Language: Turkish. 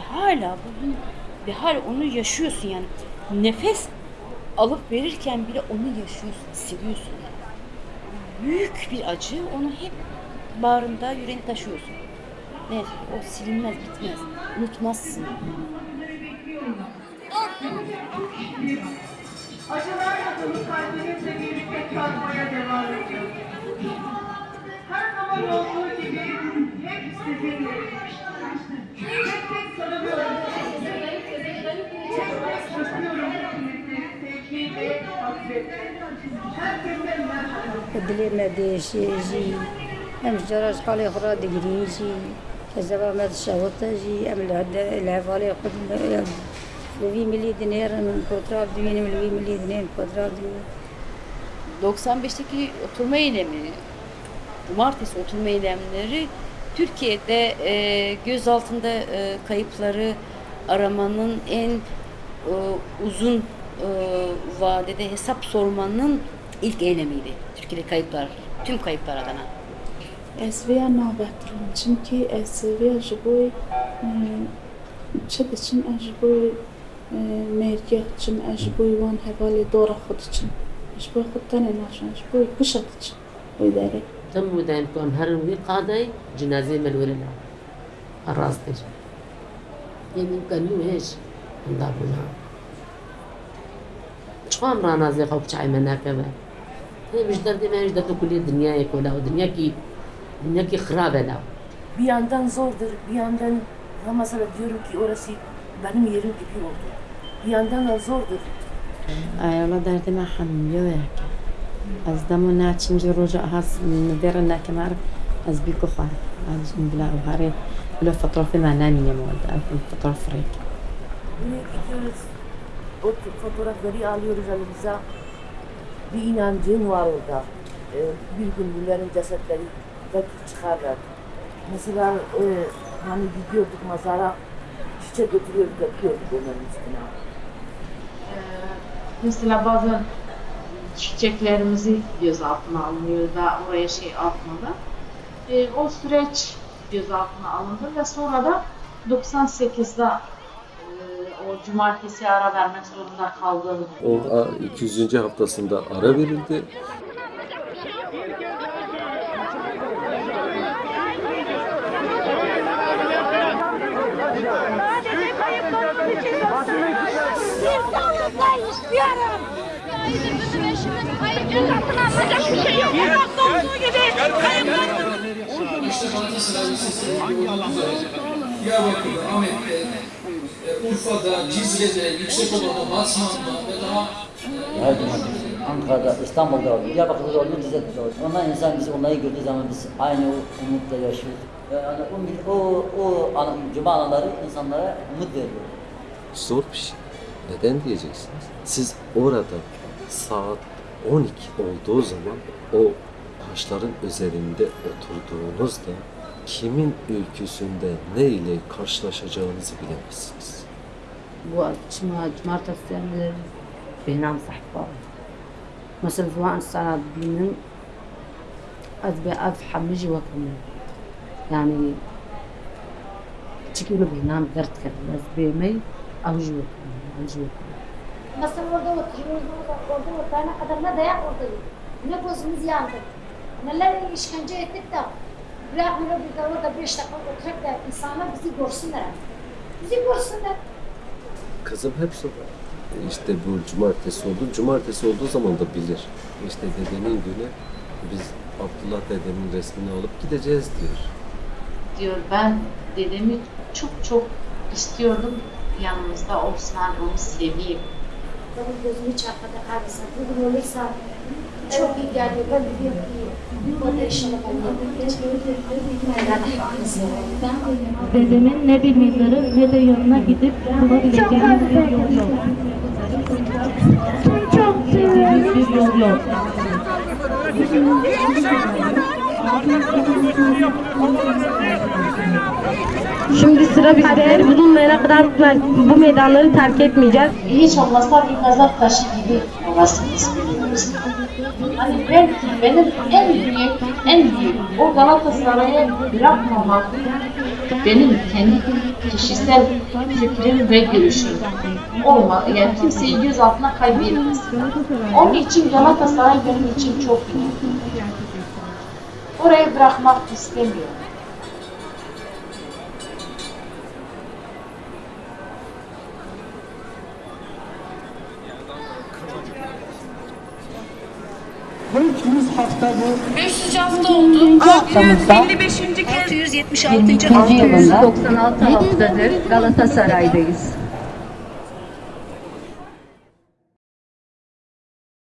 hala bugün ve hala onu yaşıyorsun yani. Nefes alıp verirken bile onu yaşıyorsun, hissediyorsun yani. Büyük bir acı, onu hep bağrında, yüreğini taşıyorsun. Evet, o silinmez, bitmez. Unutmazsın. Acılarla dolu kalbimizle birlikte kalmaya devam ediyoruz. Her zaman olduğu gibi hep sizinle. Herkese merhaba. دلي ما ديش يجي ام جراج حالي خرا دقري يجي كذا ما تشاوط يجي ام العدا العفالي خد لوي ملي دينار من كوتراب دوين ملوي ملي دينار كوتراب دوين 95'teki oturma eylemi, cumartesi oturma eylemleri Türkiye'de e, gözaltında e, kayıpları aramanın en e, uzun e, vadede hesap sormanın ilk eylemiydi. Türkiye'de kayıplar, tüm kayıplar adına. Ez vêya nabekirim çimkî ez vêya ji bo çi diçin ez ji bo mêrgeh diçim ez ji bo wan hevalê dora xwe diçim ji bo xwe tenê naşan ji bo kuşa diçim wê derê تم ودان كون هر وي قاضي جنازة من ورنا الراس ديش يعني كان يو هيش ندابنا شخوام رانا زي خوب شعي منا كمان هي ہے مش درد میں مش درد کلی دنیا ہے کولا دنیا کی دنیا کی خراب ہے نا بی اندن زور در بی اندن ہم مثلا دیورم کی اورسی بنم یرم کی بھی ہوتا بی اندن زور در. آه، اے اللہ درد میں حمیو ہے کہ از دمو ناچن جو رجا ہس ندر نہ کہ مار از بی کو خوار از بلا أو ہارے بلا فترہ فی ما نانی نے مولد اف Bir inancın var orada. Ee, bir gün bunların cesetleri belki çıkarlar. Mesela e, hani gidiyorduk mazara, çiçek götürüyorduk, yapıyorduk onların üstüne. Mesela bazen çiçeklerimizi gözaltına alınıyor da oraya şey atmadan. E, o süreç gözaltına alındı ve sonra da 98'de e, o cumartesi ara vermek zorunda kaldığını O a- 200. haftasında ara verildi. Diyarbakır'da, Ahmet'te, e, Urfa'da, Cizre'de, Yüksekova'da, Batman'da ve daha Her gün Ankara'da, İstanbul'da oluyor, Diyarbakır'da oluyor, Rize'de oluyor. Onlar insan biz onları gördüğü zaman biz aynı o umutla yaşıyoruz. Yani o, o, o ana, cuma anaları insanlara umut veriyor. Zor bir şey. Neden diyeceksiniz? Siz orada saat 12 olduğu zaman o taşların üzerinde oturduğunuzda kimin ülküsünde ne ile karşılaşacağınızı bilemezsiniz. bu cuma cumartesi yani بينام صحبة مثلا زمان السنة بينن از به از حمجي وكم يعني تشكي له بينام درد كده بس بيمي أوجي وكم أوجي وكم Mesela orada oturuyoruz, orada, orada oturana kadar ne dayak orada ne gözümüz yandı. Neler işkence ettik de bırakmıyor bir de orada beş dakika oturup da insanlar bizi görsünler. Bizi görsünler. Kızım hep sorar. İşte bu cumartesi oldu. Cumartesi olduğu zaman da bilir. İşte dedenin günü biz Abdullah dedemin resmini alıp gideceğiz diyor. diyor ben dedemi çok çok istiyordum yanımızda olsun hani onu seveyim. Benim gözümü çarpmadı kalırsa, bugün olursa çok iyi. Ben biliyorum ki Dedemin ne bir mezarı ne de yanına gidip bulabileceğimiz bir yol yok. Çok seviyorum. Bir yol yok. Şimdi sıra bizde. Bulunmayana kadar bu meydanları terk etmeyeceğiz. Hiç olmazsa bir mezar taşı gibi istiyoruz. Hani belki benim en büyük, en büyük o Galatasaray'a bırakmamak benim kendi kişisel fikrim ve görüşüm. Olma, yani kimseyi gözaltına kaybetmez. Onun için Galatasaray benim için çok iyi. Orayı bırakmak istemiyorum. Haftamızda 676. yılında 96 haftadır Galatasaray'dayız.